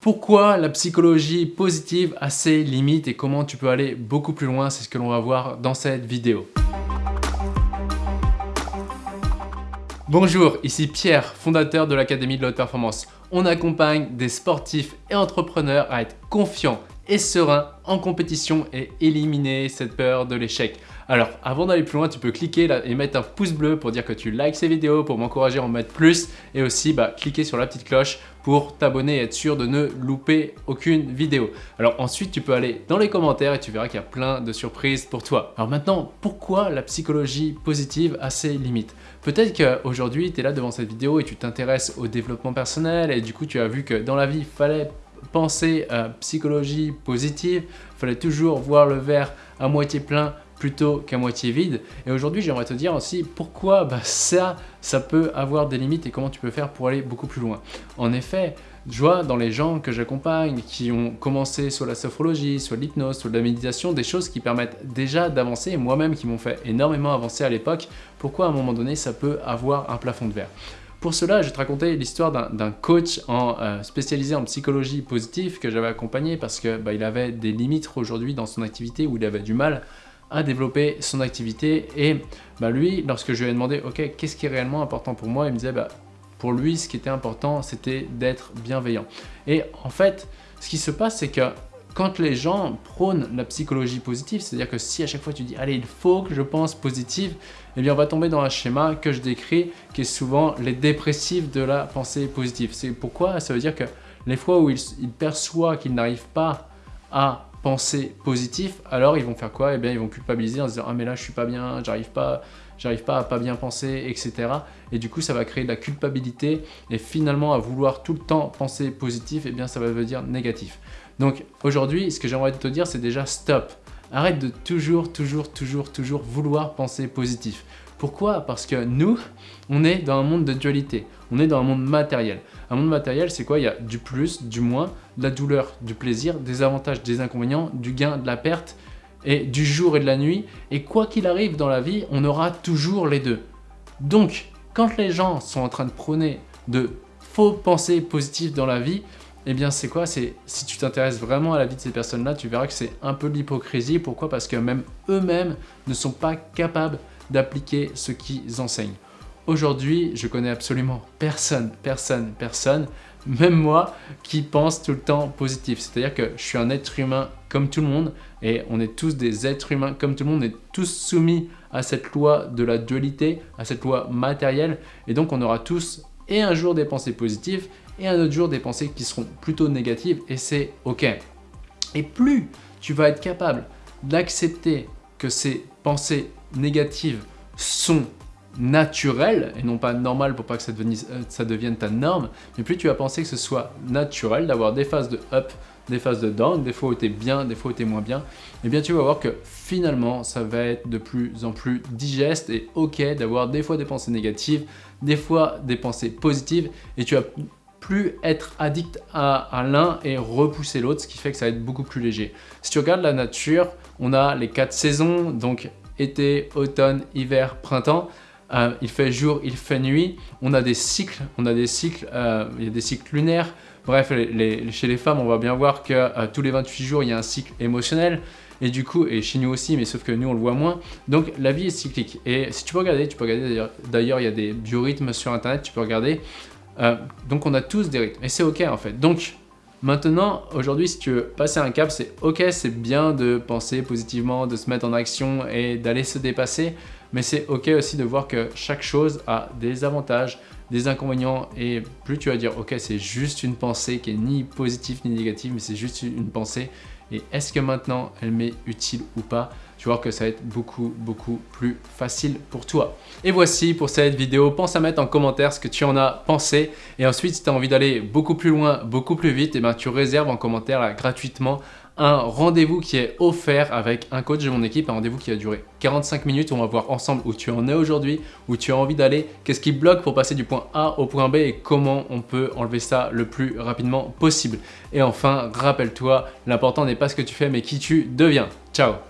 Pourquoi la psychologie positive a ses limites et comment tu peux aller beaucoup plus loin, c'est ce que l'on va voir dans cette vidéo. Bonjour, ici Pierre, fondateur de l'Académie de la Haute Performance. On accompagne des sportifs et entrepreneurs à être confiants et sereins en compétition et éliminer cette peur de l'échec. Alors, avant d'aller plus loin, tu peux cliquer là et mettre un pouce bleu pour dire que tu likes ces vidéos, pour m'encourager à en mettre plus et aussi bah, cliquer sur la petite cloche pour t'abonner et être sûr de ne louper aucune vidéo. Alors ensuite, tu peux aller dans les commentaires et tu verras qu'il y a plein de surprises pour toi. Alors maintenant, pourquoi la psychologie positive a ses limites? Peut-être qu'aujourd'hui, tu es là devant cette vidéo et tu t'intéresses au développement personnel et du coup, tu as vu que dans la vie, il fallait penser à psychologie positive, il fallait toujours voir le verre à moitié plein plutôt qu'à moitié vide. Et aujourd'hui, j'aimerais te dire aussi pourquoi bah, ça, ça peut avoir des limites et comment tu peux faire pour aller beaucoup plus loin. En effet, je vois dans les gens que j'accompagne qui ont commencé sur la sophrologie, sur l'hypnose, sur la méditation, des choses qui permettent déjà d'avancer, moi-même qui m'ont fait énormément avancer à l'époque, pourquoi à un moment donné ça peut avoir un plafond de verre? Pour cela, je vais te raconter l'histoire d'un coach euh, spécialisé en psychologie positive que j'avais accompagné parce qu'il bah, avait des limites aujourd'hui dans son activité où il avait du mal à développer son activité. Et bah, lui, lorsque je lui ai demandé, ok, qu'est-ce qui est réellement important pour moi? Il me disait, bah, pour lui, ce qui était important, c'était d'être bienveillant. Et en fait, ce qui se passe, c'est que quand les gens prônent la psychologie positive, c'est-à-dire que si à chaque fois tu dis « allez, il faut que je pense positive », eh bien on va tomber dans un schéma que je décris qui est souvent les dépressifs de la pensée positive. C'est pourquoi ça veut dire que les fois où ils, ils perçoivent qu'ils n'arrivent pas à positif, alors ils vont faire quoi? Eh bien ils vont culpabiliser en se disant « ah mais là je suis pas bien, j'arrive pas, j'arrive pas à pas bien penser, etc. » Et du coup ça va créer de la culpabilité et finalement à vouloir tout le temps penser positif, eh bien ça va dire négatif. Donc aujourd'hui ce que j'aimerais te dire c'est déjà stop Arrête de toujours, toujours, toujours, toujours vouloir penser positif. Pourquoi? Parce que nous, on est dans un monde de dualité, on est dans un monde matériel. Un monde matériel, c'est quoi? Il y a du plus, du moins, de la douleur, du plaisir, des avantages, des inconvénients, du gain, de la perte, et du jour et de la nuit. Et quoi qu'il arrive dans la vie, on aura toujours les deux. Donc, quand les gens sont en train de prôner de faux pensées positives dans la vie, eh bien c'est quoi? Si tu t'intéresses vraiment à la vie de ces personnes-là, tu verras que c'est un peu de l'hypocrisie. Pourquoi? Parce que même eux-mêmes ne sont pas capables d'appliquer ce qu'ils enseignent. Aujourd'hui, je connais absolument personne, personne, personne, même moi, qui pense tout le temps positif. C'est-à-dire que je suis un être humain comme tout le monde et on est tous des êtres humains comme tout le monde. On est tous soumis à cette loi de la dualité, à cette loi matérielle et donc on aura tous et un jour des pensées positives et un autre jour des pensées qui seront plutôt négatives et c'est ok. Et plus tu vas être capable d'accepter que ces pensées négatives sont naturelles et non pas normales pour pas que ça devienne, euh, ça devienne ta norme, mais plus tu vas penser que ce soit naturel d'avoir des phases de up, des phases de down, des fois où tu es bien, des fois où tu es moins bien, et eh bien tu vas voir que finalement ça va être de plus en plus digeste et ok d'avoir des fois des pensées négatives, des fois des pensées positives et tu vas plus être addict à, l'un et repousser l'autre, ce qui fait que ça va être beaucoup plus léger. Si tu regardes la nature, on a les quatre saisons, donc été, automne, hiver, printemps. Euh, il fait jour, il fait nuit. On a des cycles, on a des cycles, euh, il y a des cycles lunaires. Bref, chez les femmes, on va bien voir que euh, tous les 28 jours, il y a un cycle émotionnel. Et du coup, et chez nous aussi, mais sauf que nous, on le voit moins. Donc, la vie est cyclique. Et si tu peux regarder, tu peux regarder, d'ailleurs, il y a des biorhythmes sur Internet, tu peux regarder. donc, on a tous des rythmes. Et c'est OK, en fait. Donc, Maintenant, aujourd'hui, si tu veux passer un cap, c'est ok, c'est bien de penser positivement, de se mettre en action et d'aller se dépasser, mais c'est ok aussi de voir que chaque chose a des avantages, des inconvénients et plus tu vas dire ok, c'est juste une pensée qui est ni positive ni négative, mais c'est juste une pensée et est-ce que maintenant elle m'est utile ou pas? Tu vois que ça va être beaucoup, beaucoup plus facile pour toi. Et voici pour cette vidéo. Pense à mettre en commentaire ce que tu en as pensé. Et ensuite, si tu as envie d'aller beaucoup plus loin, beaucoup plus vite, eh ben, tu réserves en commentaire gratuitement un rendez-vous qui est offert avec un coach de mon équipe, un rendez-vous qui va durer 45 minutes. On va voir ensemble où tu en es aujourd'hui, où tu as envie d'aller, qu'est-ce qui bloque pour passer du point A au point B et comment on peut enlever ça le plus rapidement possible. Et enfin, rappelle-toi, l'important n'est pas ce que tu fais mais qui tu deviens. Ciao